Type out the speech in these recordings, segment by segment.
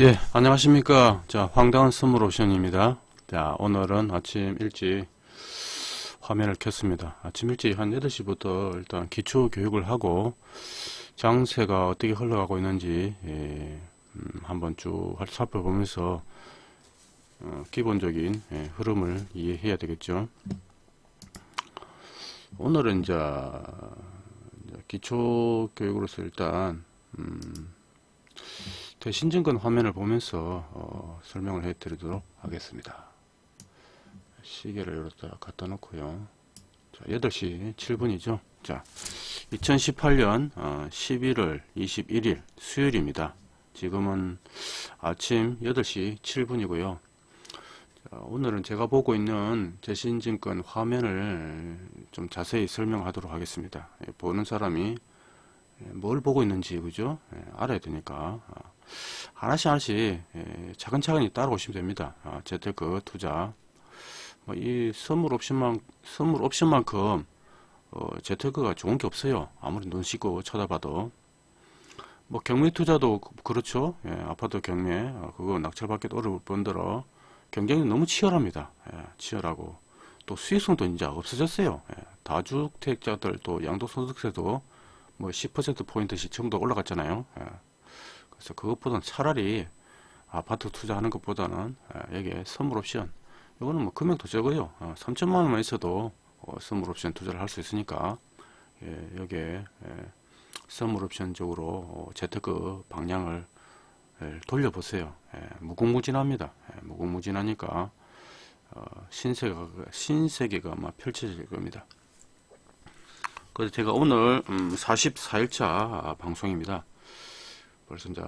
예, 안녕하십니까. 자, 황당한 선물 옵션입니다. 자, 오늘은 아침 일찍 화면을 켰습니다. 아침 일찍 한 8시부터 일단 기초 교육을 하고 장세가 어떻게 흘러가고 있는지 예, 음, 한번 쭉 살펴보면서 어, 기본적인 예, 흐름을 이해해야 되겠죠. 오늘은 이제 기초 교육으로서 일단 음, 대신증권 화면을 보면서 어, 설명을 해 드리도록 하겠습니다. 시계를 여기다 갖다 놓고요. 자 8시 7분이죠? 자 2018년 어, 11월 21일 수요일입니다. 지금은 아침 8시 7분이고요. 자, 오늘은 제가 보고 있는 대신증권 화면을 좀 자세히 설명하도록 하겠습니다. 예, 보는 사람이 예, 뭘 보고 있는지 그죠? 예, 알아야 되니까 아, 하나씩 하나씩 예, 차근차근히 따라오시면 됩니다. 아, 재테크 투자 뭐이 선물 옵션만 선물 옵션만큼 어, 재테크가 좋은 게 없어요. 아무리 눈 씻고 쳐다봐도 뭐 경매 투자도 그, 그렇죠. 예, 아파트 경매 어, 그거 낙찰받기 어려울 뿐더러 경쟁이 너무 치열합니다. 예, 치열하고 또 수익성도 이제 없어졌어요. 예, 다주택자들 또 양도소득세도 뭐 10% 포인트씩 전부 다 올라갔잖아요. 예. 그래서 그것보다는 차라리 아파트 투자하는 것보다는 여기에 선물 옵션. 이거는 뭐 금액도 적어요. 어, 3천만 원만 있어도 어, 선물 옵션 투자를 할 수 있으니까 예, 여기에 예, 선물 옵션 쪽으로 어, 재테크 방향을 예, 돌려보세요. 예, 무궁무진합니다. 예, 무궁무진하니까 어, 신세계가, 신세계가 아마 펼쳐질 겁니다. 그래서 제가 오늘 음, 44일차 방송입니다 벌써 이제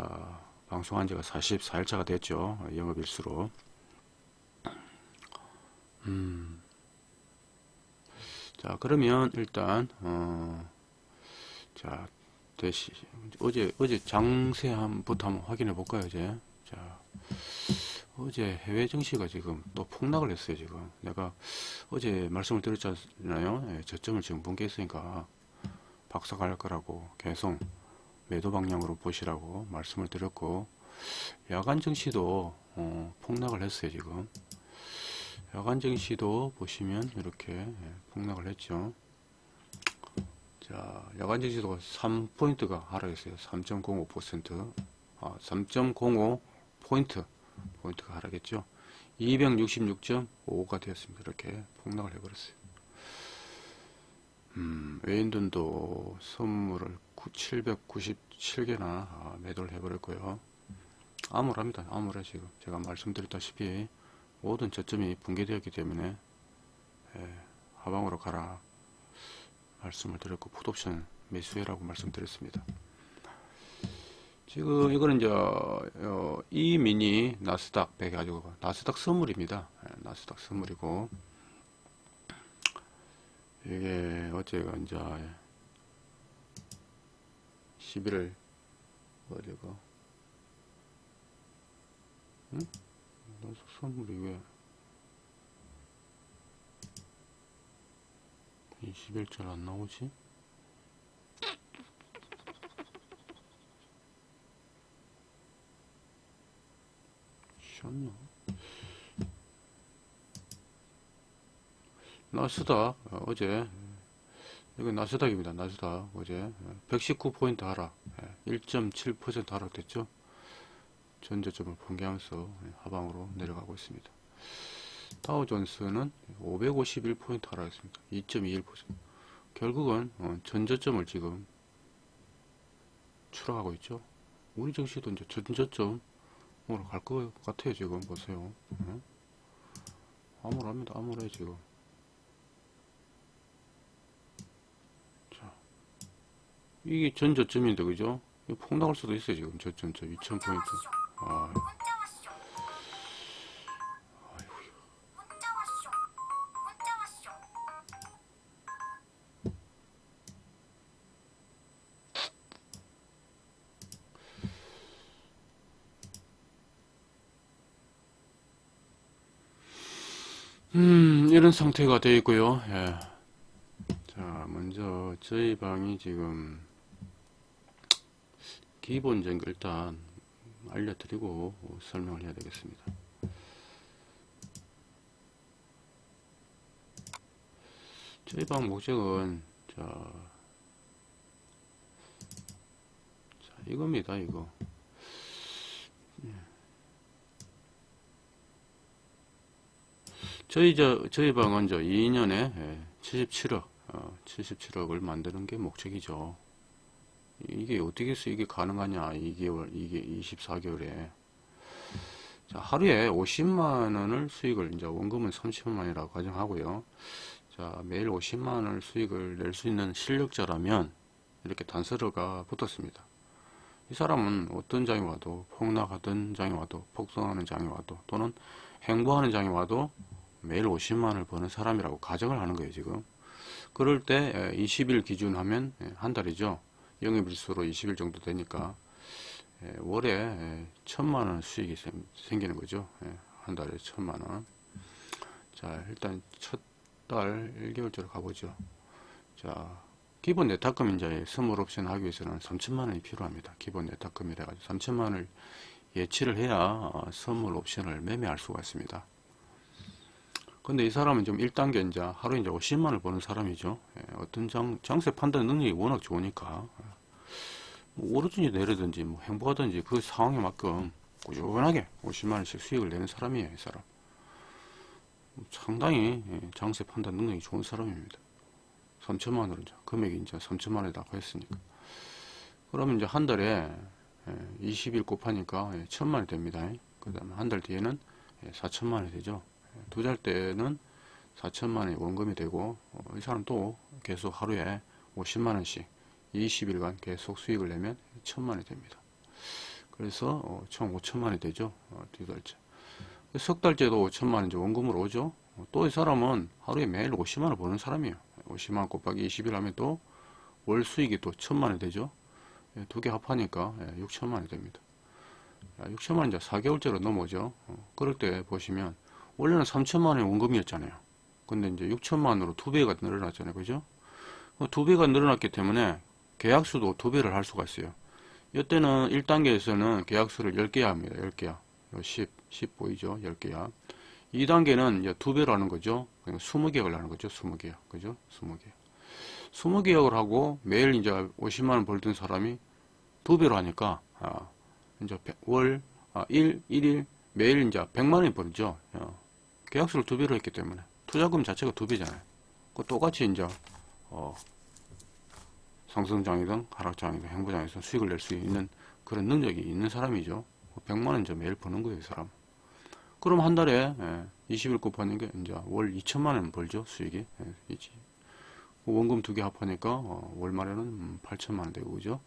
방송한 지가 44일차가 됐죠. 영업일수로. 음. 자, 그러면 일단, 어, 자, 대시, 어제, 어제 장세함부터 한번 확인해 볼까요, 이제. 자, 어제 해외 증시가 지금 또 폭락을 했어요, 지금. 내가 어제 말씀을 드렸잖아요. 예, 저점을 지금 붕괴했으니까 박사 갈 거라고 계속 매도 방향으로 보시라고 말씀을 드렸고 야간 증시도 어, 폭락을 했어요 지금. 야간 증시도 보시면 이렇게 예, 폭락을 했죠. 자 야간 증시도 3포인트가 하락했어요. 3.05% 아, 3.05 포인트 포인트가 하락했죠. 266.5가 되었습니다. 이렇게 폭락을 해버렸어요 음, 외인돈도 선물을 797개나 아, 매도를 해버렸고요. 암울합니다. 암울해 지금 제가 말씀드렸다시피 모든 저점이 붕괴되었기 때문에 예, 하방으로 가라 말씀을 드렸고 풋옵션 매수해라고 말씀드렸습니다. 지금 이거는 이제 어, 이 미니 나스닥 100 가지고 나스닥 선물입니다. 예, 나스닥 선물이고 이게 어제가 이제 11월 어디가 응? 선물이 왜 21절 안 나오지? 셨나? 나스닥 어제 이건 나스닥입니다. 나스닥 어제 119포인트 하락 1.7% 하락됐죠. 전저점을 붕괴하면서 하방으로 내려가고 있습니다. 다우존스는 551포인트 하락했습니다. 2.21% 결국은 어, 전저점을 지금 추락하고 있죠. 우리 증시도 이제 전저점으로 갈 것 같아요. 지금 보세요. 암울합니다. 암울해 지금. 이게 전 저점인데 그죠? 폭락할 수도 있어요 지금 저점 저 2000포인트 아. 음 이런 상태가 되어 있고요 예. 자 먼저 저희 방이 지금 기본적인 일단 알려드리고 설명을 해야 되겠습니다. 저희 방 목적은 자, 자 이겁니다 이거 예. 저희 저 저희 방은 저 2년에 77억 어, 77억을 만드는 게 목적이죠. 이게 어떻게 해서 이게 가능하냐 2개월 이게 24개월에. 자 하루에 50만원을 수익을 이제 원금은 30만원이라고 가정하고요. 자 매일 50만원을 수익을 낼 수 있는 실력자라면 이렇게 단서가 붙었습니다. 이 사람은 어떤 장이 와도 폭락하던 장이 와도 폭성하는 장이 와도 또는 행보하는 장이 와도 매일 50만원을 버는 사람이라고 가정을 하는 거예요 지금. 그럴 때 20일 기준 하면 한 달이죠 영업일수로 20일 정도 되니까 예, 월에 예, 천만원 수익이 생기는 거죠. 예, 한 달에 천만원. 자, 일단 첫 달 1개월째로 가보죠. 자, 기본 네타금 이제 선물 옵션 하기 위해서는 3천만원이 필요합니다. 기본 네타금이라 가지고 3천만원을 예치를 해야 어, 선물 옵션을 매매할 수가 있습니다. 근데 이 사람은 좀 1단계 이제 하루 이제 50만을 버는 사람이죠. 예, 어떤 장, 장세 판단 능력이 워낙 좋으니까. 뭐 오르든지 내리든지 뭐 행복하든지 그 상황에 맞끔 꾸준하게 50만원씩 수익을 내는 사람이에요, 이 사람. 상당히 예, 장세 판단 능력이 좋은 사람입니다. 3천만원, 이제 금액이 이제 3천만원에 다가 했으니까. 그러면 이제 한 달에 20일 예, 곱하니까 1000만원이 됩니다. 그 다음에 한 달 뒤에는 4천만원이 되죠. 두 달 때는 4천만원이 원금이 되고 어, 이 사람 또 계속 하루에 50만원씩 20일간 계속 수익을 내면 1000만원이 됩니다. 그래서 어, 총 5천만원이 되죠. 어, 두 달째. 석 달째도 5천만원 이제 원금으로 오죠. 또 이 사람은 하루에 매일 50만원 버는 사람이에요. 50만원 곱하기 20일 하면 또 월 수익이 또 1000만원이 되죠. 예, 두개 합하니까 6천만원이 예, 됩니다. 6천만원 이제 4개월째로 넘어오죠. 그럴 때 보시면 원래는 3천만 원의 원금이었잖아요. 근데 이제 6천만 원으로 두 배가 늘어났잖아요. 그죠? 어, 두 배가 늘어났기 때문에 계약수도 두 배를 할 수가 있어요. 이때는 1단계에서는 계약수를 10개 합니다. 10개야. 10, 10 보이죠? 10개야. 2단계는 이제 두 배로 하는 거죠. 그냥 20계약을 하는 거죠. 20계약. 그죠? 20계약. 20계약을 하고 매일 이제 50만원 벌던 사람이 두 배로 하니까, 아, 이제 월, 아, 1, 1일, 매일 이제 100만원이 벌죠. 어. 계약수를 두 배로 했기 때문에 투자금 자체가 두 배잖아요. 그 똑같이 이제 어, 상승장이든 하락장이든 행보장에서 수익을 낼 수 있는 그런 능력이 있는 사람이죠. 100만원 이제 매일 버는 거예요, 이 사람. 그럼 한 달에 예, 20일 곱하는 게 이제 월 2천만원 벌죠, 수익이. 예, 원금 두 개 합하니까 어, 월 말에는 8천만원 되고, 그죠?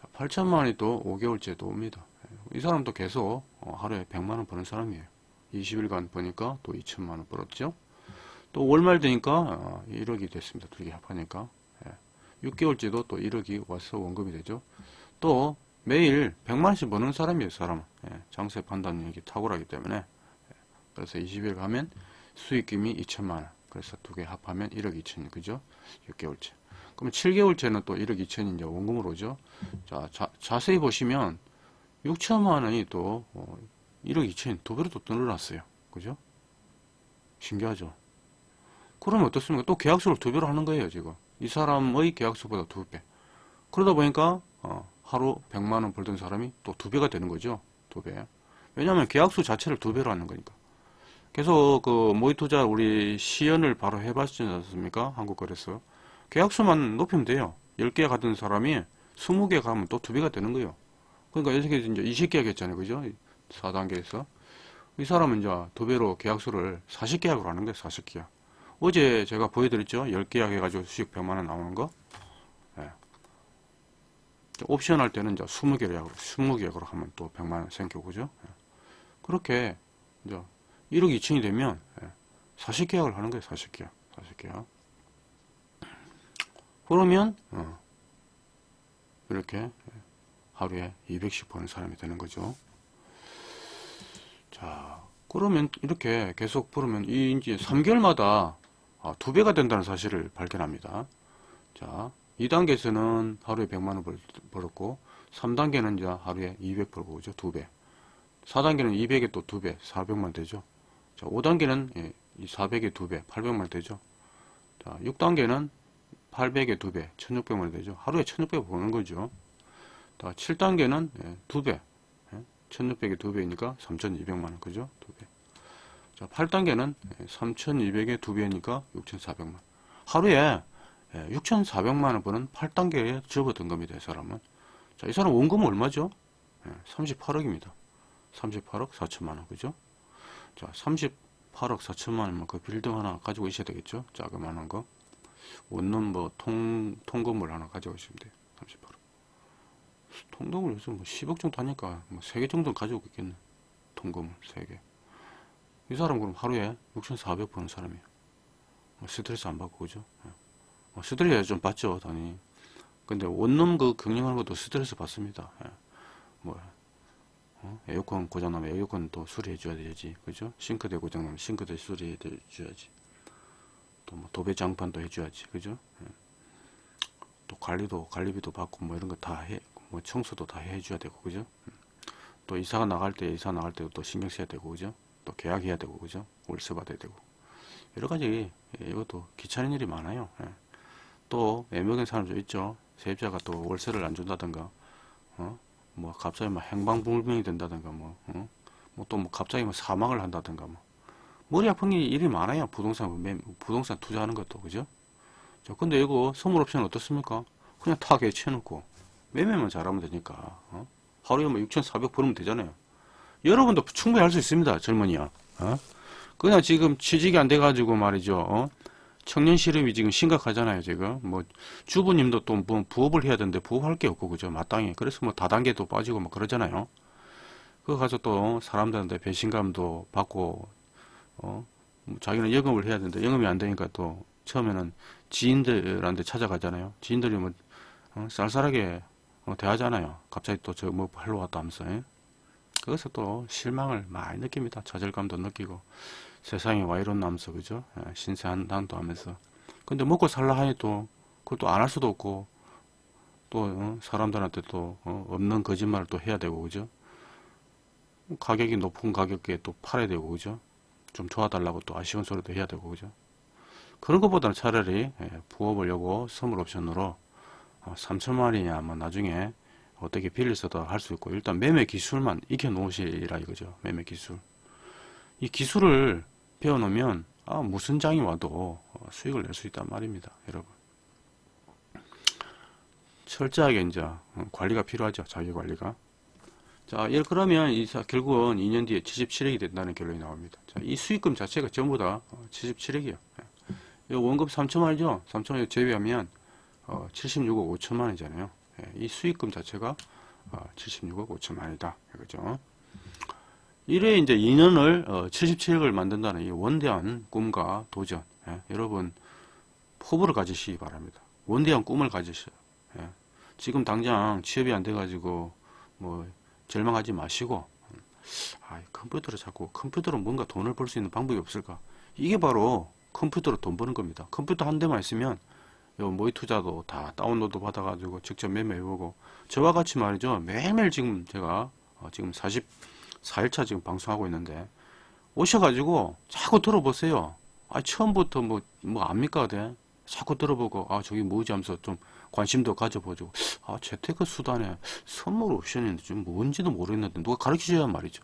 자, 8천만원이 또 5개월째 또 옵니다. 예, 이 사람도 계속 어, 하루에 100만원 버는 사람이에요. 20일간 버니까 또 2천만원 벌었죠. 또 월말 되니까 1억이 어, 됐습니다. 두 개 합하니까. 6개월째도 또 1억이 와서 원금이 되죠. 또 매일 100만원씩 버는 사람이에요. 사람은. 예, 장세 판단력이 탁월하기 때문에. 예, 그래서 20일 가면 수익금이 2천만원. 그래서 두 개 합하면 1억 2천 그죠? 6개월째. 그럼 7개월째는 또 1억 2천이 이제 원금으로 오죠. 자, 자 자세히 보시면 6천만 원이 또 어, 1억 2천이 두 배로 또 늘어났어요. 그죠? 신기하죠? 그러면 어떻습니까? 또 계약수를 두 배로 하는 거예요, 지금. 이 사람의 계약수보다 두 배. 그러다 보니까, 어, 하루 100만 원 벌던 사람이 또 두 배가 되는 거죠. 두 배. 왜냐하면 계약수 자체를 두 배로 하는 거니까. 계속 그 모의투자 우리 시연을 바로 해봤지 않습니까? 한국거래소. 계약수만 높이면 돼요. 10개 가던 사람이 20개 가면 또 두 배가 되는 거예요. 그러니까 여기서 이제 20계약 했잖아요. 그죠? 4단계에서. 이 사람은 이제 두 배로 계약수를 40계약으로 하는 거예요. 40계약. 어제 제가 보여드렸죠. 10계약 해가지고 수익 100만원 나오는 거. 예. 옵션 할 때는 이제 20계약으로, 20계약으로 하면 또 100만원 생겨, 그죠? 예. 그렇게 이제 1억 2천이 되면 40계약을 예. 하는 거예요. 40계약. 40계약. 그러면 어, 이렇게 예. 하루에 200씩 버는 사람이 되는 거죠. 자, 그러면 이렇게 계속 벌으면 이 이제 3개월마다 아, 두 배가 된다는 사실을 발견합니다. 자, 2단계에서는 하루에 100만원 벌었고 3단계는 이제 하루에 200 벌고 그죠? 2배. 4단계는 200에 또 2배, 400만 되죠. 자, 5단계는 예, 이 400에 2배, 800만 되죠. 자, 6단계는 800에 2배, 1600만 되죠. 하루에 1600 버는 거죠. 자, 7단계는 예, 2배, 예, 1600에 2배니까 3200만원, 그죠? 2배. 자, 8단계는 3200에 2배니까 6400만. 하루에 예, 6400만 원 버는 8단계에 접어든 겁니다, 이 사람은. 자, 이 사람 원금은 얼마죠? 예, 38억입니다. 38억 4천만 원, 그죠? 자, 38억 4천만 원이면 그 빌딩 하나 가지고 있어야 되겠죠? 자그마한 거. 원룸 뭐 통, 통건물 하나 가지고 있으면 돼요. 38억. 통건물 요즘 뭐 10억 정도 하니까 뭐 3개 정도 가지고 있겠네. 통건물 3개. 이 사람 그럼 하루에 6,400 버는 사람이에요. 뭐 스트레스 안 받고, 그죠? 예. 뭐 스트레스 좀 받죠, 당연히. 근데 원룸 그 경영하는 것도 스트레스 받습니다. 예. 뭐, 어? 에어컨 고장나면 에어컨 또 수리해 줘야 되지. 그죠? 싱크대 고장나면 싱크대 수리해 줘야지. 또 뭐 도배 장판도 해줘야지. 그죠? 예. 또 관리도, 관리비도 받고 뭐 이런 거 다 해, 뭐 청소도 다 해줘야 되고, 그죠? 음. 또 이사가 나갈 때, 이사 나갈 때도 또 신경 써야 되고, 그죠? 또 계약해야 되고, 그죠? 월세 받아야 되고. 여러 가지, 예, 이것도 귀찮은 일이 많아요. 예. 또, 애매한 사람도 있죠. 세입자가 또 월세를 안 준다든가, 어? 뭐, 갑자기 막 행방불명이 된다든가, 뭐, 어? 뭐또뭐 갑자기 뭐 사망을 한다든가, 뭐. 머리 아픈 일이 많아요. 부동산, 매, 부동산 투자하는 것도, 그죠? 자, 근데 이거 선물 옵션 어떻습니까? 그냥 다 개치해놓고, 매매만 잘하면 되니까, 어? 하루에 뭐 6,400 벌으면 되잖아요. 여러분도 충분히 할 수 있습니다. 젊은이야. 어? 그냥 지금 취직이 안 돼가지고 말이죠. 어? 청년 실업이 지금 심각하잖아요. 지금 뭐 주부님도 또 뭐 부업을 해야 되는데 부업할 게 없고 그죠. 마땅히 그래서 뭐 다단계도 빠지고 뭐 그러잖아요. 그거 가서 또 사람들한테 배신감도 받고 어? 뭐 자기는 영업을 해야 되는데 영업이 안 되니까 또 처음에는 지인들한테 찾아가잖아요. 지인들이 뭐 어? 쌀쌀하게 어, 대하잖아요. 갑자기 또 저뭐 하러 왔다 하면서 예? 거기서 또 실망을 많이 느낍니다. 좌절감도 느끼고 세상에 와 이런 남서 그죠? 예, 신세한탄도 하면서 근데 먹고 살라 하니 또 그것도 안 할 수도 없고 또 어, 사람들한테 또 어, 없는 거짓말을 또 해야 되고 그죠? 가격이 높은 가격에 또 팔아야 되고 그죠? 좀 도와달라고 또 아쉬운 소리도 해야 되고 그죠? 그런 것보다는 차라리 예, 부업을 요거 선물 옵션으로 어, 3천만 원이냐 뭐 나중에 어떻게 빌려서도 할 수 있고 일단 매매 기술만 익혀 놓으시라 이거죠. 매매 기술. 이 기술을 배워 놓으면 아, 무슨 장이 와도 어, 수익을 낼 수 있단 말입니다 여러분. 철저하게 이제 어, 관리가 필요하죠 자기 관리가. 자 예, 그러면 이 사- 결국은 2년 뒤에 77억이 된다는 결론이 나옵니다. 자, 이 수익금 자체가 전부 다 77억이에요. 원금 3천만 원이죠? 3천만 원 제외하면 어, 76억 5천만 원이잖아요. 예, 이 수익금 자체가 어, 76억 5천만 원이다. 그죠? 이래 이제 2년을 어, 77억을 만든다는 이 원대한 꿈과 도전. 예, 여러분 포부를 가지시기 바랍니다. 원대한 꿈을 가지셔요. 예, 지금 당장 취업이 안 돼가지고 뭐 절망하지 마시고 아, 컴퓨터를 자꾸 컴퓨터로 뭔가 돈을 벌 수 있는 방법이 없을까? 이게 바로 컴퓨터로 돈 버는 겁니다. 컴퓨터 한 대만 있으면 요 모의 투자도 다 다운로드 받아 가지고 직접 매매해 보고 저와 같이 말이죠. 매일매일 지금 제가 어, 지금 44일차 지금 방송하고 있는데 오셔 가지고 자꾸 들어보세요. 아 처음부터 뭐 뭐 압니까 돼 자꾸 들어보고 아 저기 뭐지 하면서 좀 관심도 가져보죠. 아 재테크 수단에 선물 옵션이 좀 뭔지도 모르겠는데 누가 가르쳐줘야 말이죠.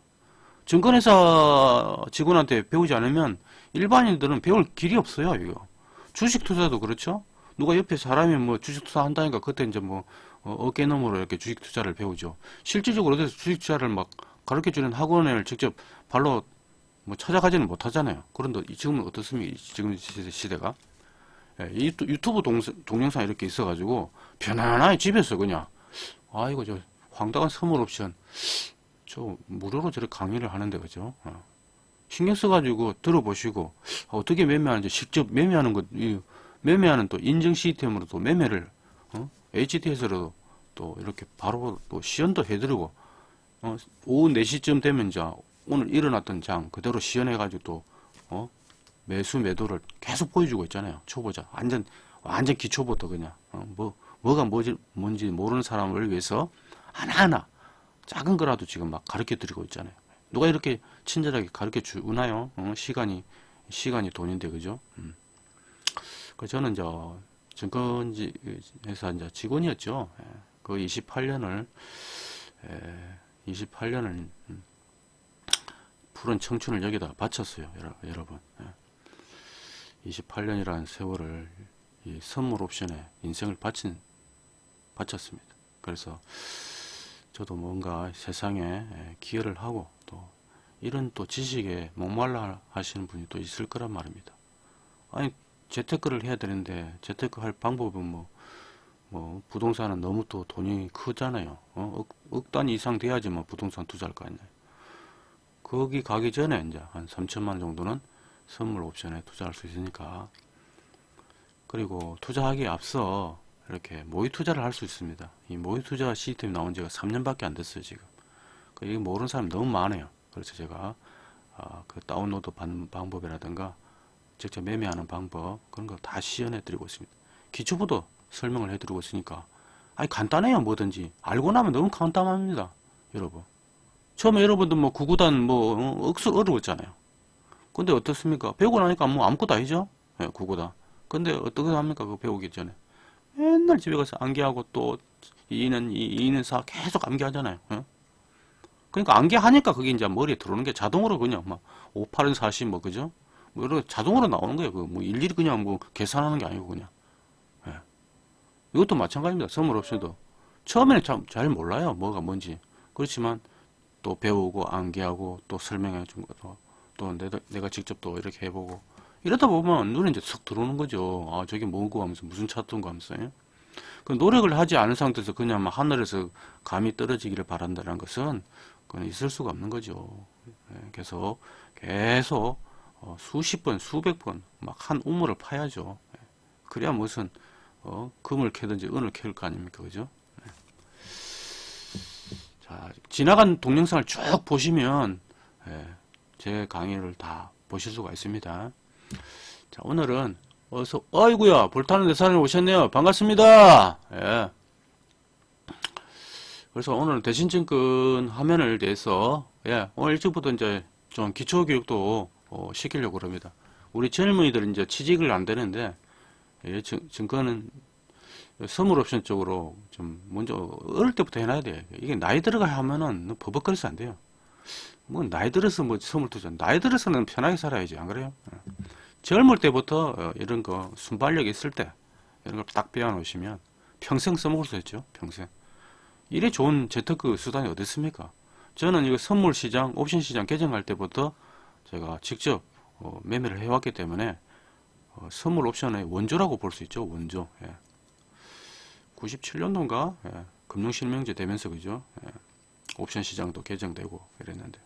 증권회사 직원한테 배우지 않으면 일반인들은 배울 길이 없어요 이거. 주식 투자도 그렇죠 누가 옆에 사람이 뭐 주식 투자 한다니까 그때 이제 뭐 어, 깨 너머로 이렇게 주식 투자를 배우죠. 실질적으로 어디서 주식 투자를 막 가르쳐 주는 학원을 직접 발로 뭐 찾아가지는 못하잖아요. 그런데 이- 지금은 어떻습니까? 지금 시대, 시대가 예, 유튜브 동, 동영상 이렇게 있어가지고 편안하게 집에서 그냥 아 이거 저 황당한 선물 옵션 저 무료로 저렇게 강의를 하는데 그죠? 어. 신경 써가지고 들어보시고 아, 어떻게 매매하는지 직접 매매하는 것 이, 매매하는 또 인증 시스템으로 또 매매를 어? HTS로 또 이렇게 바로 또 시연도 해드리고 어? 오후 4시쯤 되면 이제 오늘 일어났던 장 그대로 시연해가지고 또 어? 매수 매도를 계속 보여주고 있잖아요 초보자 완전 완전 기초부터 그냥 어? 뭐 뭐가 뭐지 뭔지 모르는 사람을 위해서 하나하나 작은 거라도 지금 막 가르쳐 드리고 있잖아요. 누가 이렇게 친절하게 가르쳐 주나요? 어, 시간이 시간이 돈인데 그죠? 음. 그 저는 저 증권지 회사 이제 직원이었죠. 예. 그 28년을 28년을 음, 푸른 청춘을 여기다 바쳤어요, 여러분. 28년이라는 세월을 이 선물 옵션에 인생을 바친 바쳤습니다. 그래서 저도 뭔가 세상에 기여를 하고 또 이런 또 지식에 목말라 하시는 분이 또 있을 거란 말입니다. 아니 재테크를 해야 되는데 재테크 할 방법은 뭐, 뭐 부동산은 너무 또 돈이 크잖아요. 어? 억, 억 단위 이상 돼야지 뭐 부동산 투자할 거 아니에요. 거기 가기 전에 이제 한 3천만 원 정도는 선물 옵션에 투자할 수 있으니까 그리고 투자하기에 앞서 이렇게 모의 투자를 할 수 있습니다. 이 모의 투자 시스템이 나온 지가 3년밖에 안 됐어요 지금. 그 이게 모르는 사람이 너무 많아요. 그래서 제가 아, 그 다운로드 받는 방법이라든가 직접 매매하는 방법 그런 거 다 시연해 드리고 있습니다. 기초부터 설명을 해 드리고 있으니까. 아니 간단해요 뭐든지. 알고 나면 너무 간단합니다 여러분. 처음에 여러분들 뭐 구구단 뭐 어, 억수 어려웠잖아요. 근데 어떻습니까? 배우고 나니까 뭐 아무것도 아니죠? 예, 구구단. 근데 어떻게 합니까? 그 배우기 전에. 맨날 집에 가서 암기하고 또 이는 이, 이는 사 계속 암기하잖아요 예? 그러니까 암기하니까 그게 이제 머리에 들어오는 게 자동으로 그냥 막 5, 8은 40 뭐 그죠 뭐 이렇게 자동으로 나오는 거예요. 그뭐 일일이 그냥 뭐 계산하는 게 아니고 그냥. 예. 이것도 마찬가지입니다. 선물 옵션도 처음에는 참 잘 몰라요. 뭐가 뭔지. 그렇지만 또 배우고 암기하고 또 설명해 준 것도 또 내가, 내가 직접 또 이렇게 해보고 이러다 보면 눈에 이제 쏙 들어오는 거죠. 아 저게 뭐고 하면서 무슨 차트인가 하면서 예? 그 노력을 하지 않은 상태에서 그냥 막 하늘에서 감이 떨어지기를 바란다는 것은 그건 있을 수가 없는 거죠. 예, 그래서 계속 어, 수십 번, 수백 번 막 한 우물을 파야죠. 예. 그래야 무슨 어, 금을 캐든지 은을 캐올 거 아닙니까, 그죠? 네. 자, 지나간 동영상을 쭉 보시면 예, 제 강의를 다 보실 수가 있습니다. 자, 오늘은 어서 어이구야 볼타는 대사님 오셨네요. 반갑습니다. 예. 그래서 오늘 대신증권 화면을 대해서 예, 오늘 일찍부터 이제 좀 기초 교육도 어, 시키려고 그럽니다. 우리 젊은이들은 이제 취직을 안 되는데 예, 증, 증권은 선물 옵션 쪽으로 좀 먼저 어릴 때부터 해놔야 돼. 이게 나이 들어가 하면은 버벅거려서 안 돼요. 뭐 나이 들어서 뭐 선물 투자, 나이 들어서는 편하게 살아야지 안 그래요? 예. 젊을 때부터 어, 이런 거 순발력 있을 때 이런 걸 딱 배워 놓으시면 평생 써먹을 수 있죠. 평생. 이래 좋은 재테크 수단이 어디 있습니까? 저는 이거 선물 시장, 옵션 시장 개정할 때부터 제가 직접 어, 매매를 해왔기 때문에 어, 선물 옵션의 원조라고 볼 수 있죠. 원조. 예. 97년도인가 예. 금융실명제 되면서 그죠. 예. 옵션 시장도 개정되고 이랬는데.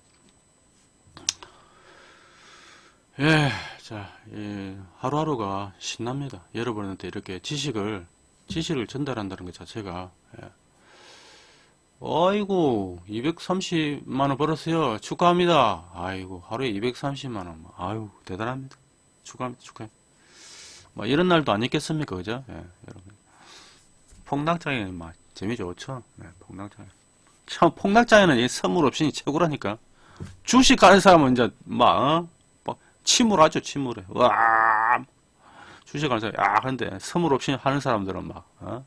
예, 자, 예, 하루하루가 신납니다. 여러분한테 이렇게 지식을 지식을 전달한다는 것 자체가 예. 아이고 230만원 벌었어요. 축하합니다. 아이고 하루에 230만원. 아유 대단합니다. 축하합니다 축하해. 뭐 이런 날도 안 있겠습니까 그죠? 예, 여러분. 폭락장에는 막 재미 좋죠 네, 폭락장에 참 폭락장에는 이 선물 옵션이 최고라니까. 주식 가는 사람은 이제 막 어? 뭐 침울하죠 침울해. 와! 주식 가는 사람 야 근데 선물 옵션 하는 사람들은 막 어?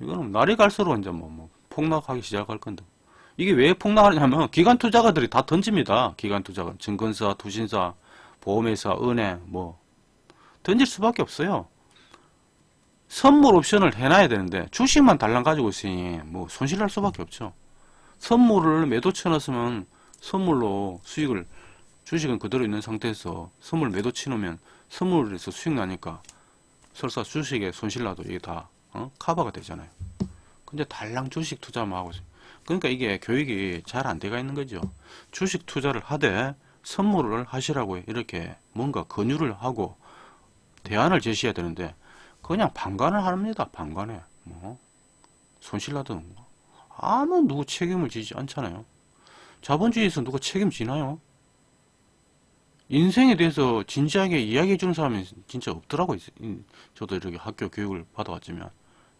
이거는 날이 갈수록 이제 뭐, 뭐 폭락하기 시작할 건데 이게 왜 폭락하냐면 기관 투자가들이 다 던집니다. 기관 투자가 증권사, 투신사, 보험회사, 은행 뭐 던질 수밖에 없어요. 선물 옵션을 해놔야 되는데 주식만 달랑 가지고 있으니 뭐 손실 날 수밖에 없죠. 선물을 매도 쳐놨으면 선물로 수익을 주식은 그대로 있는 상태에서 선물 매도 치놓으면 선물에서 수익 나니까 설사 주식에 손실 나도 이게 다 어? 커버가 되잖아요. 근데 달랑 주식 투자만 하고 있어요. 그러니까 이게 교육이 잘 안 돼가 있는 거죠. 주식 투자를 하되 선물을 하시라고 이렇게 뭔가 권유를 하고 대안을 제시해야 되는데 그냥 방관을 합니다. 방관에 뭐 손실나든 뭐. 아무 누구 책임을 지지 않잖아요. 자본주의에서 누가 책임지나요? 인생에 대해서 진지하게 이야기해 주는 사람이 진짜 없더라고요. 저도 이렇게 학교 교육을 받아왔지만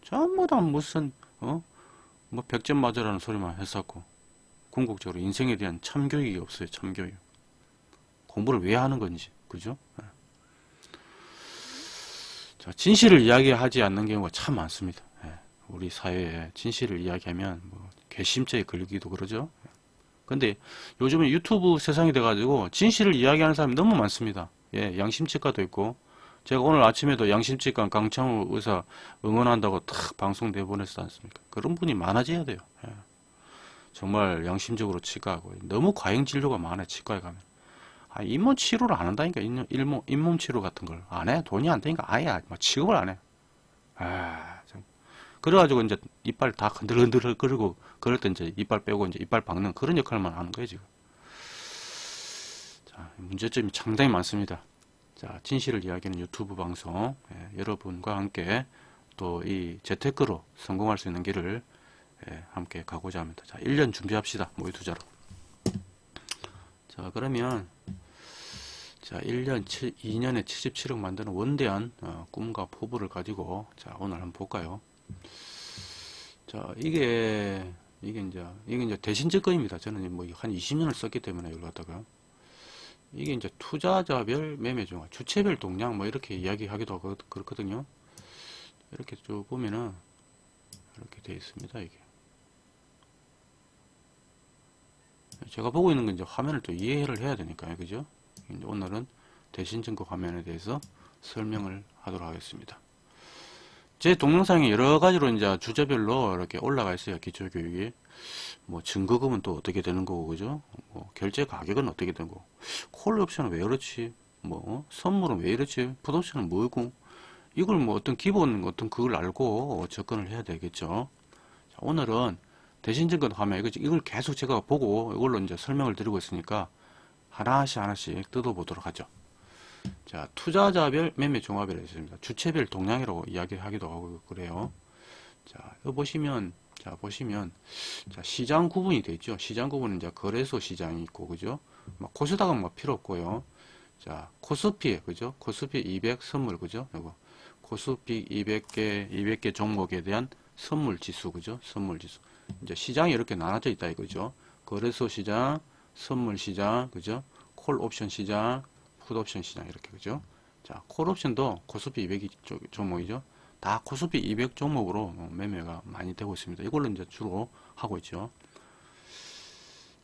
전부 다 무슨 어? 뭐 100점 맞으라는 소리만 했었고 궁극적으로 인생에 대한 참교육이 없어요. 참교육. 공부를 왜 하는 건지. 그죠? 예. 자, 진실을 이야기하지 않는 경우가 참 많습니다. 예. 우리 사회에 진실을 이야기하면 뭐 괘씸죄에 걸리기도 그러죠. 근데 요즘에 유튜브 세상이 돼가지고 진실을 이야기하는 사람이 너무 많습니다. 예, 양심치과도 있고 제가 오늘 아침에도 양심치과 강창우 의사 응원한다고 탁 방송 내보냈지 않습니까? 그런 분이 많아져야 돼요. 예. 정말 양심적으로 치과하고 너무 과잉 진료가 많아요. 치과에 가면. 아, 잇몸 치료를 안 한다니까 잇몸, 잇몸, 치료 같은 걸 안 해. 돈이 안 되니까 아예 뭐 취급을 안 해. 아, 참. 그래가지고 이제 이빨 다 흔들흔들 그리고 그럴 때 이제 이빨 빼고 이제 이빨 박는 그런 역할만 하는 거예요 지금. 자 문제점이 상당히 많습니다. 자 진실을 이야기하는 유튜브 방송 예, 여러분과 함께 또 이 재테크로 성공할 수 있는 길을 예, 함께 가고자 합니다. 자 1년 준비합시다 모의 투자로. 자 그러면 자 1년 7, 2년에 77억 만드는 원대한 어, 꿈과 포부를 가지고 자 오늘 한번 볼까요? 자, 이게, 이게 이제, 이게 이제 대신 증권입니다. 저는 뭐 한 20년을 썼기 때문에 이걸 갖다가. 이게 이제 투자자별 매매 중화, 주체별 동향 뭐 이렇게 이야기하기도 하고 그렇거든요. 이렇게 쭉 보면은 이렇게 되어 있습니다. 이게. 제가 보고 있는 건 이제 화면을 또 이해를 해야 되니까요. 그죠? 오늘은 대신증권 화면에 대해서 설명을 하도록 하겠습니다. 제 동영상이 여러 가지로 이제 주제별로 이렇게 올라가 있어요. 기초교육이. 뭐 증거금은 또 어떻게 되는 거고, 그죠? 뭐 결제 가격은 어떻게 되는 거고. 콜 옵션은 왜 그렇지? 뭐 선물은 왜 이렇지? 풋옵션은 뭐고? 이걸 뭐 어떤 기본 어떤 그걸 알고 접근을 해야 되겠죠. 자, 오늘은 대신증권 화면 이걸 계속 제가 보고 이걸로 이제 설명을 드리고 있으니까 하나씩 하나씩 뜯어보도록 하죠. 자, 투자자별 매매 종합이라고 있습니다. 주체별 동향이라고 이야기하기도 하고 그래요. 자, 여기 보시면 자, 보시면 자, 시장 구분이 되어 있죠. 시장 구분은 이제 거래소 시장이 있고 그죠? 뭐 코스닥은 뭐 필요 없고요. 자, 코스피 그죠? 코스피 200 선물 그죠? 이거 코스피 200개 200개 종목에 대한 선물 지수 그죠? 선물 지수. 이제 시장이 이렇게 나눠져 있다 이거죠. 거래소 시장, 선물 시장, 그죠? 콜 옵션 시장, 풋옵션 시장 이렇게 그죠? 자, 콜옵션도 코스피 200 종목이죠. 다 코스피 200 종목으로 매매가 많이 되고 있습니다. 이걸로 이제 주로 하고 있죠.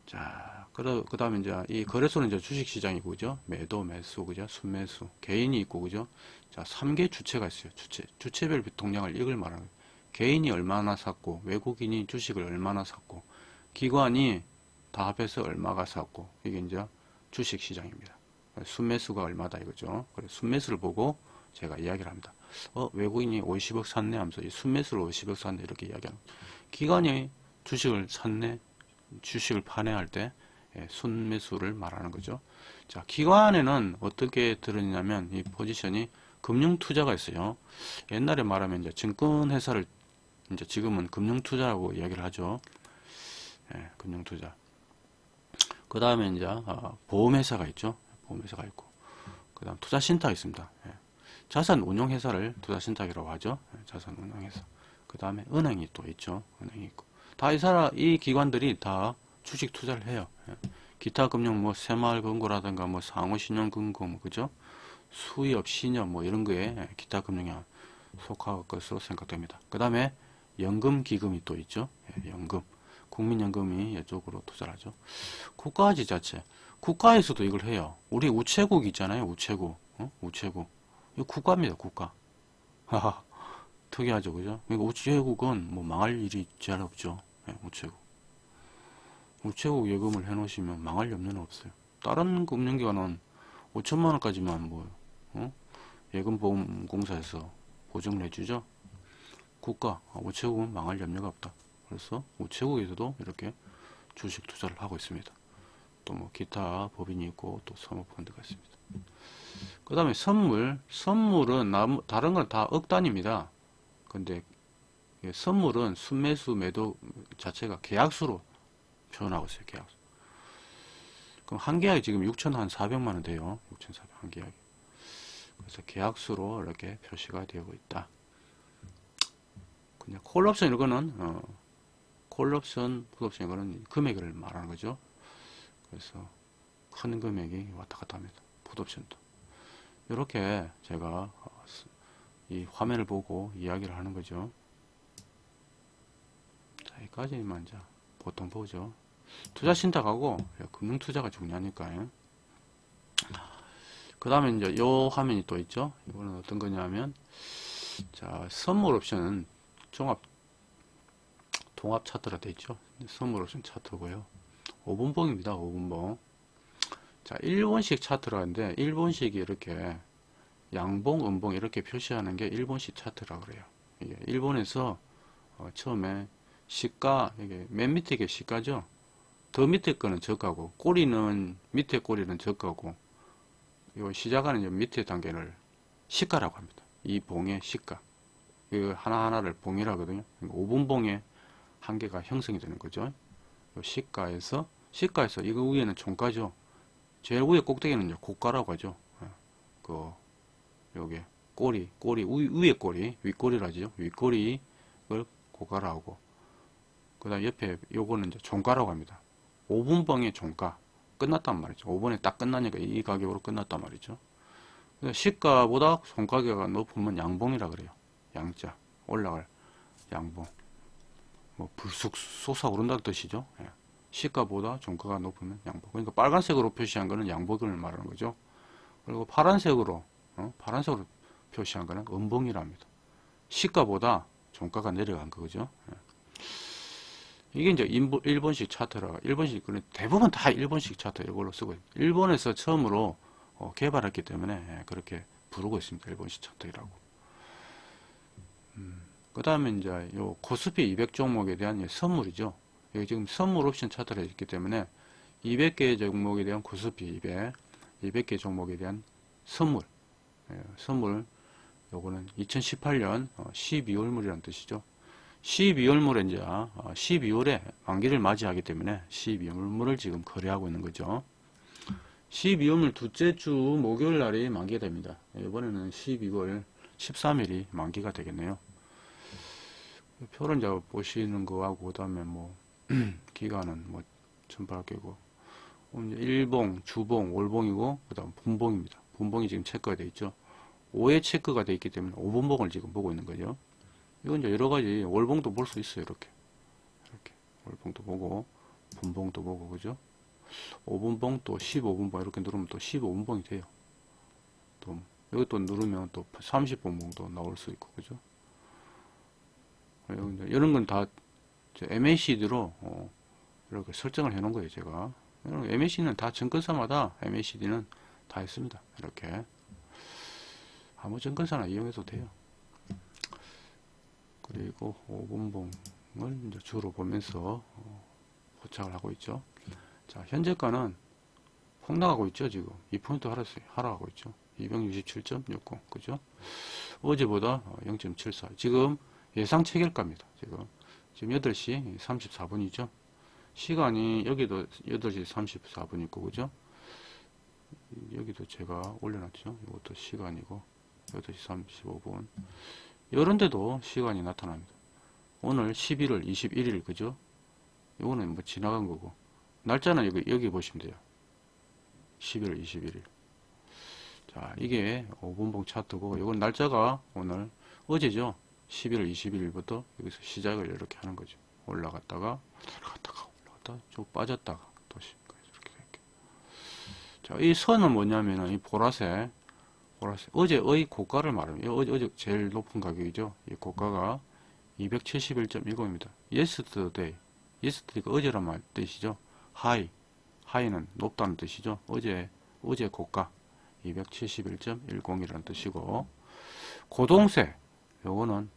자, 그, 그 다음에 이제 이 거래소는 이제 주식 시장이고, 그죠? 매도, 매수, 그죠? 순매수, 개인이 있고, 그죠? 자, 3개 주체가 있어요. 주체. 주체별 동량을 이걸 말하는 거예요. 개인이 얼마나 샀고, 외국인이 주식을 얼마나 샀고, 기관이 다 합해서 얼마가 샀고, 이게 이제 주식 시장입니다. 순매수가 얼마다 이거죠. 그래서 순매수를 보고 제가 이야기를 합니다. 어, 외국인이 50억 샀네 하면서 이 순매수를 50억 샀네 이렇게 이야기하는 기관이 주식을 샀네 주식을 파네 할때 예, 순매수를 말하는 거죠. 자, 기관에는 어떻게 들었냐면 이 포지션이 금융투자가 있어요. 옛날에 말하면 이제 증권회사를 이제 지금은 금융투자라고 이야기를 하죠. 예, 금융투자. 그 다음에 이제 아, 보험회사가 있죠. 보험회사가 있고 그 다음 투자신탁 있습니다. 예. 자산 운용 회사를 투자 신탁이라고 하죠. 예, 자산 운용 회사. 그 다음에 은행이 또 있죠. 은행이 있고 다 이 사람 이 기관들이 다 주식 투자를 해요. 예. 기타 금융 뭐 새마을 금고라든가 뭐 상호 신용 금고 뭐 그죠? 수의업 신협 뭐 이런 거에 예, 기타 금융에 속할 것으로 생각됩니다. 그 다음에 연금 기금이 또 있죠. 예, 연금. 국민연금이 이쪽으로 투자를 하죠. 국가 지자체. 국가에서도 이걸 해요. 우리 우체국 있잖아요. 우체국. 어? 우체국. 국가입니다. 국가. 하하. 특이하죠. 그죠? 그러니까 우체국은 뭐 망할 일이 잘 없죠. 네, 우체국. 우체국 예금을 해 놓으시면 망할 염려는 없어요. 다른 금융기관은 5천만 원까지만 뭐 어? 예금보험공사에서 보증을 해주죠. 국가 아, 우체국은 망할 염려가 없다. 그래서 우체국에서도 이렇게 주식 투자를 하고 있습니다. 또 뭐 기타 법인이 있고 또 사모펀드가 있습니다. 그 다음에 선물 선물은 다른 건 다 억단입니다. 근데 선물은 순매수 매도 자체가 계약수로 표현하고 있어요. 계약수. 그럼 한 계약이 지금 6,400만원 돼요. 6,400 한 계약이. 그래서 계약수로 이렇게 표시가 되고 있다. 그냥 콜옵션 이거는 어, 콜옵션, 풋옵션 이거는 금액을 말하는 거죠. 그래서 큰 금액이 왔다 갔다 합니다. 풋옵션도. 이렇게 제가 어, 이 화면을 보고 이야기를 하는 거죠. 자, 여기까지만 자 보통 보죠. 투자 신탁하고 금융 투자가 중요하니까요. 그 다음에 이제 요 화면이 또 있죠. 이거는 어떤 거냐면 자 선물 옵션은 종합 통합 차트라 돼 있죠. 선물 옵션 차트고요. 5분봉입니다. 5분봉. 자, 1번식 차트라는데 1번식이 이렇게 양봉, 음봉 이렇게 표시하는 게 1번식 차트라 그래요. 이게 일본에서 어, 처음에 시가 이게 맨 밑에 게 시가죠. 더 밑에 거는 저가고 꼬리는 밑에 꼬리는 저가고 요 시작하는 요 밑에 단계를 시가라고 합니다. 이 봉의 시가. 이거 하나하나를 봉이라거든요. 5분 봉에 한 개가 형성이 되는 거죠. 요 시가에서 시가에서 이거 위에는 종가죠. 제일 위에 꼭대기는 고가라고 하죠. 예. 그 요게 꼬리 꼬리 위, 위에 꼬리 윗꼬리라죠. 윗꼬리를 고가라고 하고 그 다음 옆에 요거는 이제 종가라고 합니다. 5분봉의 종가 끝났단 말이죠. 5분에 딱 끝나니까 이 가격으로 끝났단 말이죠. 시가보다 종가격이 높으면 양봉이라 그래요. 양자 올라갈 양봉 뭐 불쑥 솟아오른다는 뜻이죠. 예. 시가보다 종가가 높으면 양봉. 그러니까 빨간색으로 표시한 거는 양봉을 말하는 거죠. 그리고 파란색으로 어? 파란색으로 표시한 거는 음봉이랍니다. 시가보다 종가가 내려간 거죠. 예. 이게 이제 일본식 차트라 일본식 대부분 다 일본식 차트 이걸로 쓰고 일본에서 처음으로 어, 개발했기 때문에 예, 그렇게 부르고 있습니다. 일본식 차트라고. 음, 그 다음에 이제 요 코스피 200 종목에 대한 선물이죠. 여기 지금 선물 옵션 차트가 있기 때문에 200개 종목에 대한 코스피 200, 200개 종목에 대한 선물, 예, 선물 요거는 2018년 12월물이라는 뜻이죠. 12월물에 이제 12월에 만기를 맞이하기 때문에 12월물을 지금 거래하고 있는 거죠. 12월물 둘째 주 목요일 날이 만기가 됩니다. 이번에는 12월 13일이 만기가 되겠네요. 표를 이제 보시는 거하고 그다음에 뭐 기간은 뭐 천팔개고 일봉, 주봉, 월봉이고 그 다음 분봉입니다. 분봉이 지금 체크가 되어 있죠. 5회 체크가 되어 있기 때문에 5분봉을 지금 보고 있는 거죠. 이건 이제 여러 가지 월봉도 볼 수 있어요. 이렇게. 이렇게. 월봉도 보고, 분봉도 보고, 그죠? 5분봉 또 15분봉 이렇게 누르면 또 15분봉이 돼요. 또, 여기 또 누르면 또 30분봉도 나올 수 있고, 그죠? 이런 건 다 MACD로 어, 이렇게 설정을 해 놓은 거예요, 제가. MACD는 다 증권사마다 MACD는 다 있습니다. 이렇게. 아무 증권사나 이용해도 돼요. 그리고 5분봉을 이제 주로 보면서 어, 포착을 하고 있죠. 자, 현재가는 폭락하고 있죠, 지금. 2포인트 하락세, 하락하고 있죠. 267.60, 그죠? 어제보다 0.74. 지금 예상 체결가입니다, 지금. 지금 8시 34분이죠. 시간이 여기도 8시 34분 있고, 그죠? 여기도 제가 올려놨죠. 이것도 시간이고, 8시 35분. 이런 데도 시간이 나타납니다. 오늘 11월 21일 그죠? 이거는 뭐 지나간 거고 날짜는 여기, 여기 보시면 돼요. 11월 21일 자 이게 5분봉 차트고 이건 날짜가 오늘 어제죠. 11월 21일부터 여기서 시작을 이렇게 하는 거죠. 올라갔다가 올라갔다가 올라갔다가 쭉 빠졌다가 다시 이렇게 이렇게. 자, 이 선은 뭐냐면은 이 보라색 보라색. 어제의 고가를 말합니다. 어제, 어제 제일 높은 가격이죠. 이 고가가 271.10입니다. yesterday. yesterday가 어제란 말 뜻이죠. high. high는 높다는 뜻이죠. 어제, 어제 고가. 271.10이라는 뜻이고, 고동색. 요거는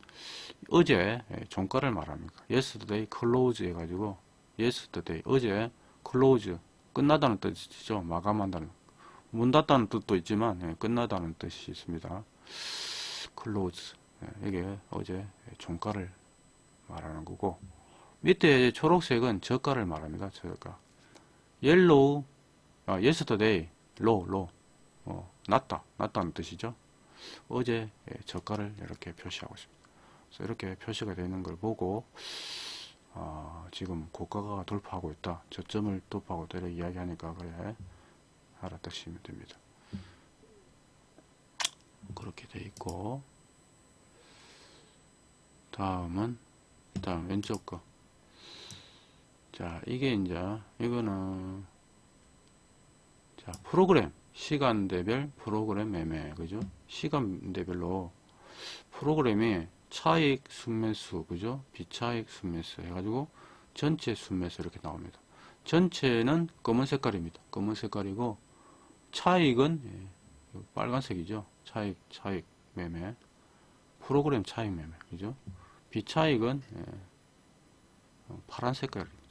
어제 종가를 말합니다. yesterday close 해가지고, yesterday. 어제 close. 끝나다는 뜻이죠. 마감한다는. 문 닫다는 뜻도 있지만 예, 끝나다는 뜻이 있습니다. close 예, 이게 어제 종가를 말하는 거고 밑에 초록색은 저가를 말합니다. 저가 yellow 아, yesterday low low 어, 낮다 낮다는 뜻이죠. 어제 예, 저가를 이렇게 표시하고 있습니다. 그래서 이렇게 표시가 되는 걸 보고 아, 지금 고가가 돌파하고 있다. 저점을 돌파하고 있다. 이렇게 이야기하니까 그래 알았다 시면 됩니다. 그렇게 돼 있고 다음은 다음 왼쪽 거. 자 이게 이제 이거는 자 프로그램 시간대별 프로그램 매매 그죠? 시간대별로 프로그램이 차익 순매수 그죠? 비차익 순매수 해가지고 전체 순매수 이렇게 나옵니다. 전체는 검은 색깔입니다. 검은 색깔이고 차익은 예, 빨간색이죠. 차익 차익 매매 프로그램 차익 매매 그죠? 비차익은 예, 어, 파란 색깔입니다.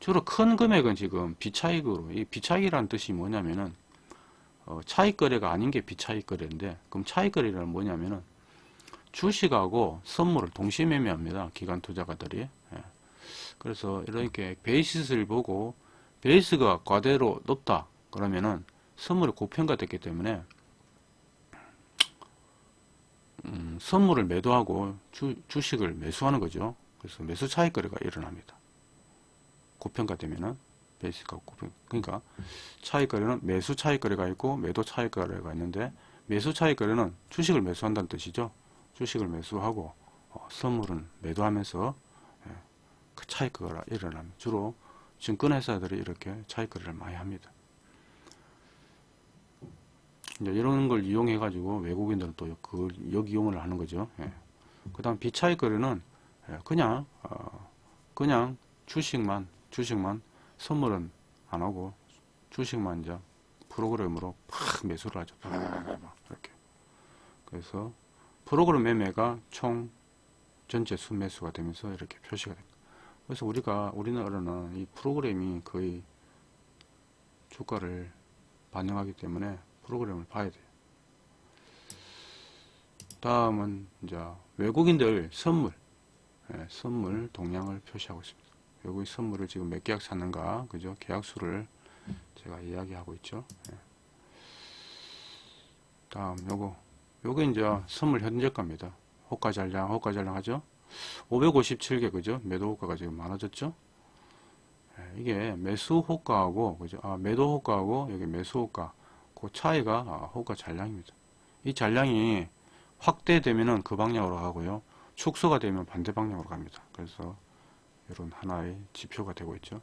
주로 큰 금액은 지금 비차익으로 이 비차익이라는 뜻이 뭐냐면은 어, 차익 거래가 아닌 게 비차익 거래인데 그럼 차익 거래는 뭐냐면은 주식하고 선물을 동시에 매매합니다. 기관 투자가들이. 예. 그래서 이렇게 베이시스를 보고 베이스가 과대로 높다. 그러면은 선물이 고평가됐기 때문에 음, 선물을 매도하고 주, 주식을 매수하는 거죠. 그래서 매수 차익 거래가 일어납니다. 고평가되면은 베이스가 고평 그러니까 차익 거래는 매수 차익 거래가 있고 매도 차익 거래가 있는데 매수 차익 거래는 주식을 매수한다는 뜻이죠. 주식을 매수하고 어, 선물은 매도하면서 예, 그 차익 거래가 일어납니다. 주로 증권회사들이 이렇게 차익 거래를 많이 합니다. 이제 이런 걸 이용해 가지고 외국인들은 또그 역이용을 하는 거죠. 예. 그 다음 비차익 거래는 예, 그냥 어, 그냥 주식만 주식만 선물은 안 하고 주식만 이제 프로그램으로 팍 매수를 하죠. 이렇게. 그래서 프로그램 매매가 총 전체 순매수가 되면서 이렇게 표시가 됩니다. 그래서 우리가 우리나라는 이 프로그램이 거의 주가를 반영하기 때문에 프로그램을 봐야 돼요. 다음은 이제 외국인들 선물, 예, 선물 동향을 표시하고 있습니다. 외국인 선물을 지금 몇 계약 샀는가, 그죠? 계약 수를 제가 이야기하고 있죠. 예. 다음 요거, 요게 이제 선물 현재가입니다. 호가 잔량, 호가 잔량 하죠? 557개, 그죠? 매도 호가가 지금 많아졌죠? 예, 이게 매수 호가하고, 그죠? 아, 매도 호가하고, 여기 매수 호가. 그 차이가 아, 호가 잔량입니다. 이 잔량이 확대되면은 그 방향으로 가고요. 축소가 되면 반대 방향으로 갑니다. 그래서 이런 하나의 지표가 되고 있죠.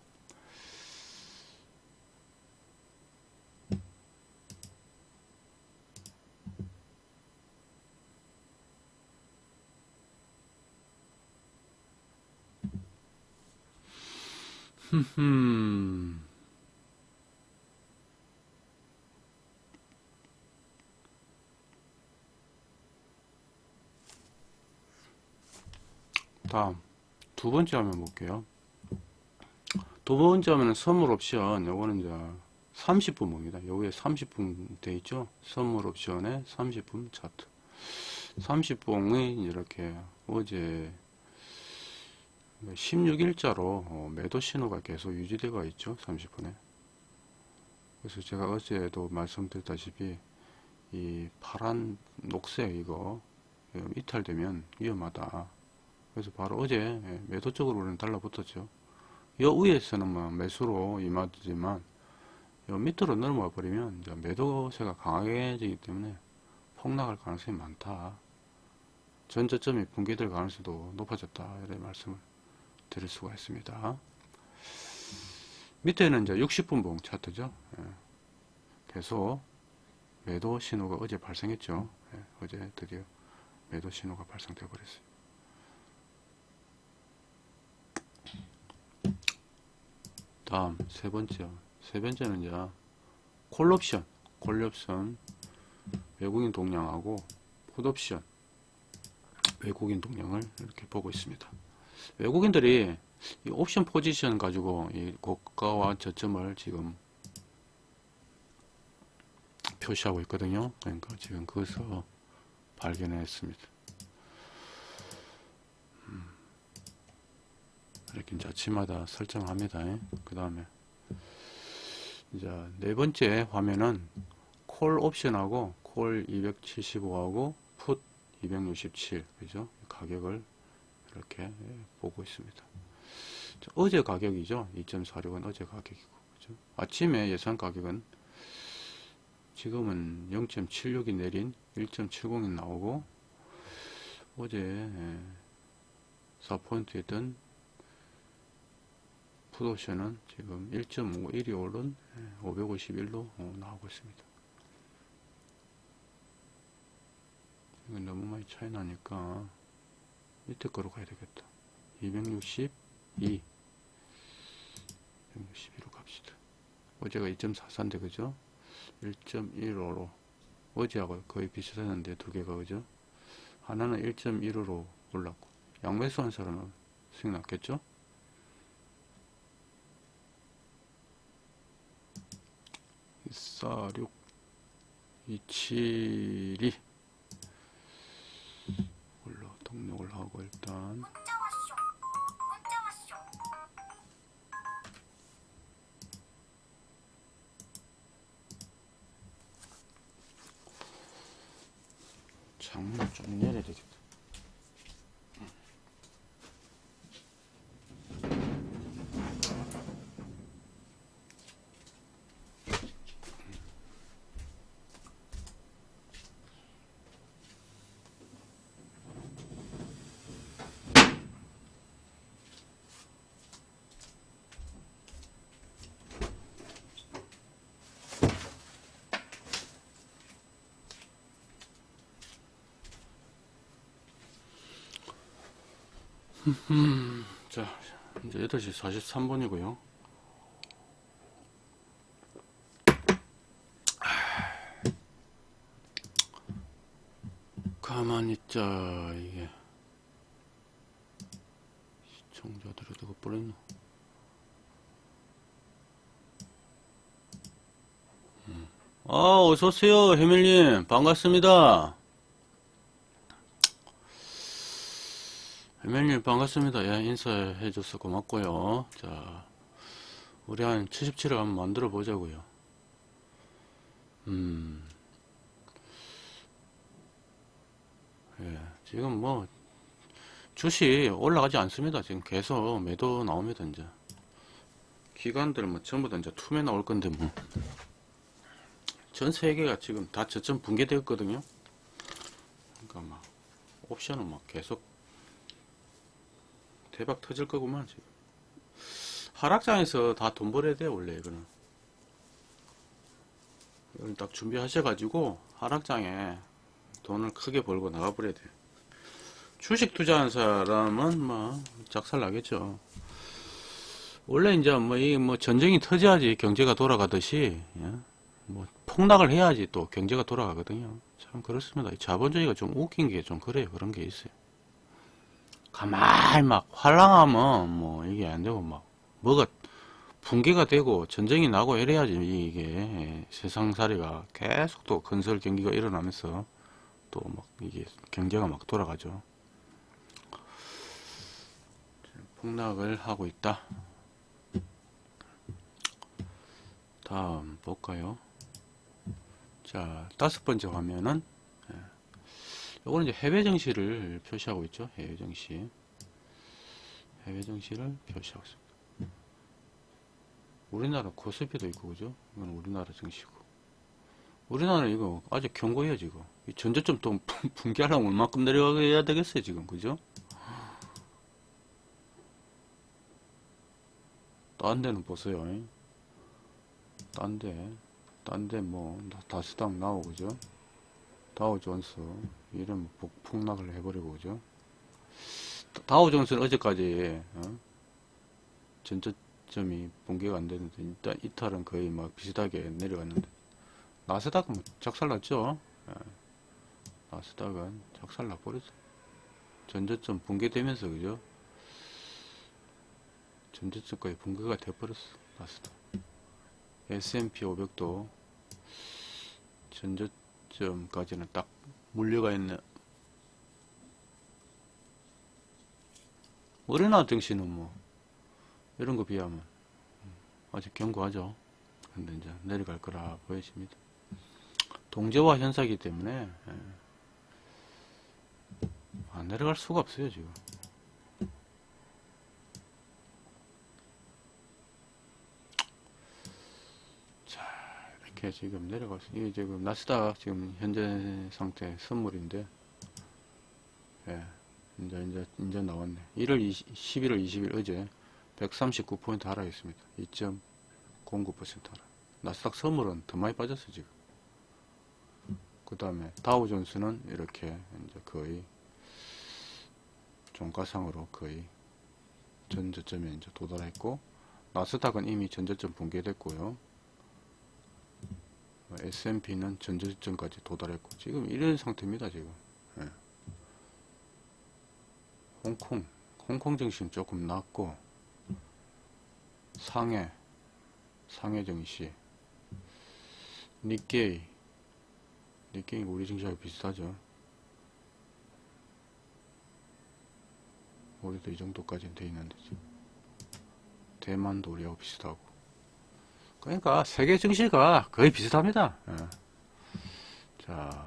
흠흠. 다음 두 번째 화면 볼게요. 두 번째 화면은 선물 옵션 요거는 이제 30분목입니다. 여기에 30분 돼 있죠. 선물 옵션에 30분 차트 30분이 이렇게 어제 16일자로 매도 신호가 계속 유지되고 있죠. 30분에 그래서 제가 어제도 말씀드렸다시피 이 파란 녹색 이거 이탈되면 위험하다 그래서 바로 어제 예, 매도 쪽으로 우리는 달라붙었죠. 요 위에서는 뭐 매수로 임하지만 요 밑으로 넘어가 버리면 매도세가 강하게지기 때문에 폭락할 가능성이 많다. 전저점이 붕괴될 가능성도 높아졌다. 이런 말씀을 드릴 수가 있습니다. 밑에는 이제 60분봉 차트죠. 예. 계속 매도 신호가 어제 발생했죠. 예. 어제 드디어 매도 신호가 발생되어 버렸어요. 다음 세 번째 세 번째는 이제 콜옵션 콜옵션 외국인 동향하고 풋옵션 외국인 동향을 이렇게 보고 있습니다 외국인들이 이 옵션 포지션 가지고 이 고가와 저점을 지금 표시하고 있거든요 그러니까 지금 그것을 발견했습니다 이렇게 이제 아침마다 설정합니다. 그 다음에 이제 네 번째 화면은 콜 옵션하고 콜 275하고 풋 267 그죠? 가격을 이렇게 보고 있습니다. 자, 어제 가격이죠. 2.46은 어제 가격이고. 그죠? 아침에 예상 가격은 지금은 0.76이 내린 1.70이 나오고 어제 예, 4포인트였던 풋옵션은 지금 1.51이 오른 551로 나오고 있습니다. 이건 너무 많이 차이 나니까 밑에 거로 가야 되겠다. 262 162로 갑시다. 어제가 2.44인데 그죠? 1.15로 어제하고 거의 비슷했는데 두 개가 그죠? 하나는 1.15로 올랐고 양매수 한 사람은 수익 났겠죠? 이사육 272 올라 등록을 하고 일단. 창문 좀 내려야 되겠다. 자, 이제 8시 43분이고요. 가만히 있자, 이게. 시청자들이 어디가 버렸노? 음. 아, 어서오세요, 해밀님. 반갑습니다. 멜님 반갑습니다. 예, 인사해줘서 고맙고요. 자, 우리 한 77을 한번 만들어 보자고요. 음, 예, 지금 뭐 주식 올라가지 않습니다. 지금 계속 매도 나옵니다. 이제 기관들 뭐 전부 다 이제 투매 나올 건데 뭐 전 세계가 지금 다 저점 붕괴되었거든요. 그러니까 막 옵션은 막 계속 대박 터질 거구만 지금. 하락장에서 다 돈 벌어야 돼 원래 이거는. 이건 딱 준비하셔 가지고 하락장에 돈을 크게 벌고 나가버려야 돼 주식 투자한 사람은 뭐 작살 나겠죠. 원래 이제 뭐 이 뭐 전쟁이 터져야지 경제가 돌아가듯이 예? 뭐 폭락을 해야지 또 경제가 돌아가거든요. 참 그렇습니다. 자본주의가 좀 웃긴 게 좀 그래요. 그런 게 있어요 가만히 막 활랑하면 뭐 이게 안 되고 막 뭐가 붕괴가 되고 전쟁이 나고 이래야지 이게 세상살이가 계속 또 건설 경기가 일어나면서 또 막 이게 경제가 막 돌아가죠. 폭락을 하고 있다. 다음 볼까요? 자 다섯 번째 화면은 요거는 이제 해외 정시를 표시하고 있죠. 해외 정시. 해외 정시를 표시하고 있습니다. 우리나라 코스피도 있고, 그죠? 이건 우리나라 정시고. 우리나라 이거 아직 경고해요, 지금. 이 전저점 또 붕괴하려면 얼마큼 내려가야 되겠어요, 지금. 그죠? 딴 데는 보세요. 딴 데, 딴 데 뭐, 다스당 나오고, 그죠? 다우존스 이런 폭락을 해버리고 그죠? 다우존스는 어제까지 어? 전저점이 붕괴가 안 되는데 일단 이탈은 거의 막 비슷하게 내려갔는데. 나스닥은 뭐 작살났죠? 예. 나스닥은 작살나 버렸어. 전저점 붕괴되면서 그죠? 전저점까지 붕괴가 돼버렸어 나스닥. S&P 500도 전저 점 까지는 딱 물려가 있네. 우리나라 증시는 뭐 이런 거 비하면 아직 견고하죠. 근데 이제 내려갈 거라 보여집니다. 동제화 현상이기 때문에 예. 안 내려갈 수가 없어요 지금. 이렇게 지금 내려가서 이게 지금 나스닥 지금 현재 상태 선물인데 예 이제 이제 이제 나왔네. 1월 20, 11월 20일 어제 139포인트 하락했습니다. 2.09% 하락. 나스닥 선물은 더 많이 빠졌어 지금. 그 다음에 다우존스는 이렇게 이제 거의 종가상으로 거의 전저점에 이제 도달했고 나스닥은 이미 전저점 붕괴됐고요. S&P는 전저점까지 도달했고 지금 이런 상태입니다. 지금 예. 홍콩 홍콩 증시는 조금 낮고 상해 상해 증시 니케이 니케이 우리 증시하고 비슷하죠. 우리도 이 정도까지는 돼 있는데 지금 대만도 우리하고 비슷하고 그러니까 세계 증시가 거의 비슷합니다 예. 자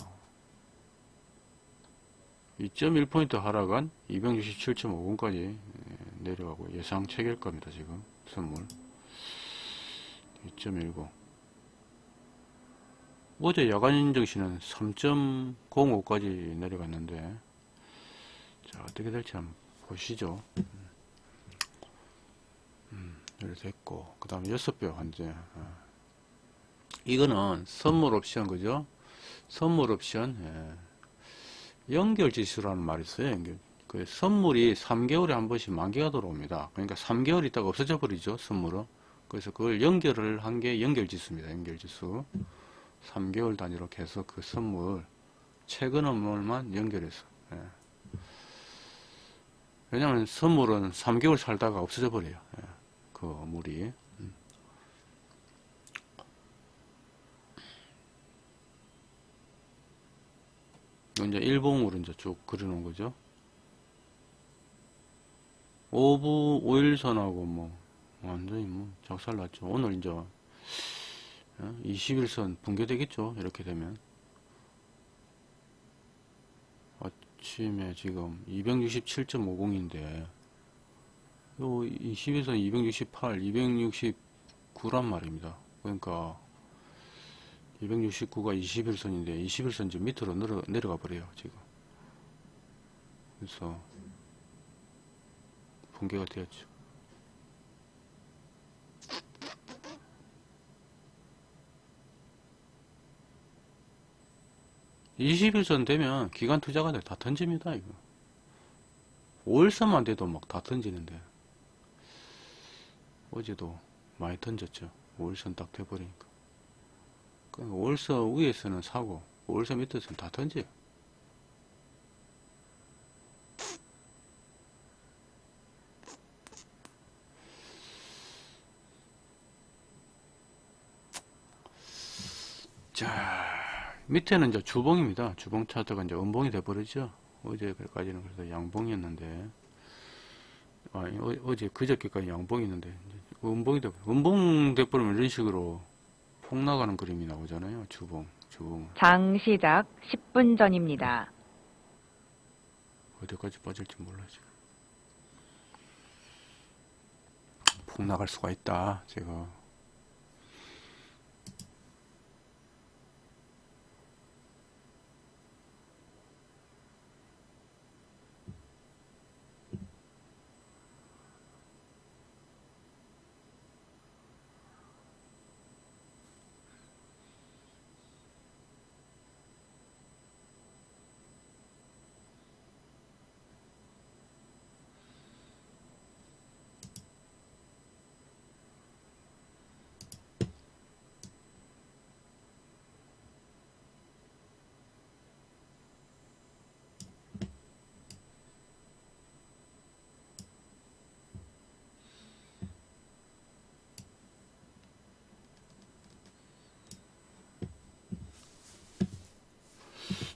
2.1포인트 하락한 267.50까지 내려가고 예상 체결 겁니다 지금 선물 2.19 어제 야간 증시는 3.05까지 내려갔는데 자 어떻게 될지 한번 보시죠. 음, 이렇게 됐고, 그 다음에 여섯 배 환제. 어. 이거는 선물 옵션, 그죠? 선물 옵션, 예. 연결 지수라는 말이 있어요, 연결. 그 선물이 3개월에 한 번씩 만기가 들어옵니다. 그러니까 3개월 있다가 없어져 버리죠, 선물은. 그래서 그걸 연결을 한 게 연결 지수입니다, 연결 지수. 3개월 단위로 계속 그 선물, 최근 업무만 연결해서. 예. 왜냐면 선물은 3개월 살다가 없어져 버려요. 예, 그 물이. 음. 이제 일봉으로 이제 쭉 그려놓은 거죠. 5부 5일선하고 뭐 완전히 뭐 작살 났죠. 오늘 이제 21선 붕괴되겠죠. 이렇게 되면. 아침에 지금 267.50인데 요 20에서 268, 269란 말입니다. 그러니까 269가 21선인데 21선 좀 밑으로 내려, 내려가 버려요 지금. 그래서 붕괴가 되었죠. 21선 되면 기간 투자가 다 던집니다, 이거. 5일선만 돼도 막 다 던지는데. 어제도 많이 던졌죠. 5일선 딱 돼버리니까. 그러니까 5일선 위에서는 사고, 5일선 밑에서는 다 던져요. 자. 밑에는 이제 주봉입니다. 주봉 차트가 이제 음봉이 돼버리죠. 어제까지는 그래서 양봉이었는데, 아, 어, 제 그저께까지 양봉이었는데, 음봉이 돼, 음봉 돼버리면 이런 식으로 폭 나가는 그림이 나오잖아요. 주봉, 주봉. 장 시작 10분 전입니다. 어디까지 빠질지 몰라, 지금. 폭 나갈 수가 있다, 제가.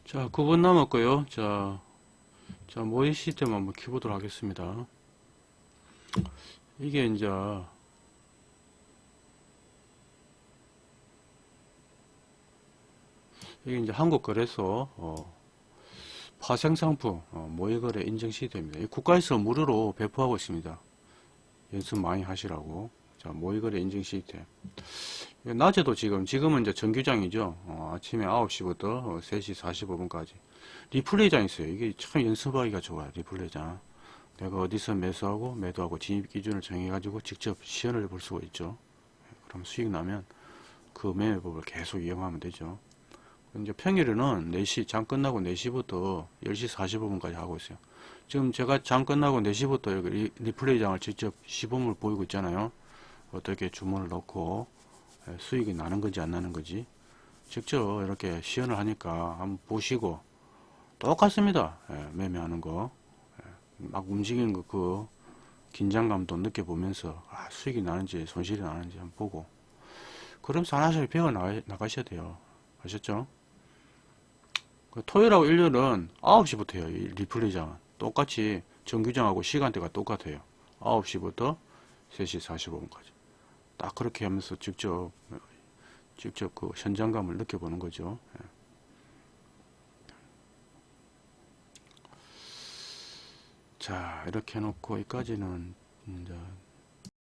자, 9분 남았고요. 자, 자, 모의 시스템 한번 키보도록 하겠습니다. 이게 이제 이게 이제 한국거래소 어, 파생상품 어, 모의거래 인증 시스템입니다. 국가에서 무료로 배포하고 있습니다. 연습 많이 하시라고 자, 모의거래 인증 시스템. 낮에도 지금, 지금은 이제 정규장이죠. 어, 아침에 9시부터 3시 45분까지. 리플레이장 있어요. 이게 참 연습하기가 좋아요. 리플레이장. 내가 어디서 매수하고 매도하고 진입 기준을 정해가지고 직접 시연을 볼 수가 있죠. 그럼 수익 나면 그 매매법을 계속 이용하면 되죠. 이제 평일에는 4시, 장 끝나고 4시부터 10시 45분까지 하고 있어요. 지금 제가 장 끝나고 4시부터 여기 리- 리플레이장을 직접 시범을 보이고 있잖아요. 어떻게 주문을 넣고 예, 수익이 나는 건지 안 나는 건지 직접 이렇게 시연을 하니까 한번 보시고 똑같습니다. 예, 매매하는 거. 예, 막 움직이는 거 그 긴장감도 느껴보면서 아, 수익이 나는지 손실이 나는지 한번 보고 그러면서 하나씩 배워 나가, 나가셔야 돼요. 아셨죠? 그 토요일하고 일요일은 9시부터 해요. 이 리플레이장은. 똑같이 정규장하고 시간대가 똑같아요. 9시부터 3시 45분까지. 딱 그렇게 하면서 직접, 직접 그 현장감을 느껴보는 거죠. 예. 자, 이렇게 해놓고, 여기까지는, 이제,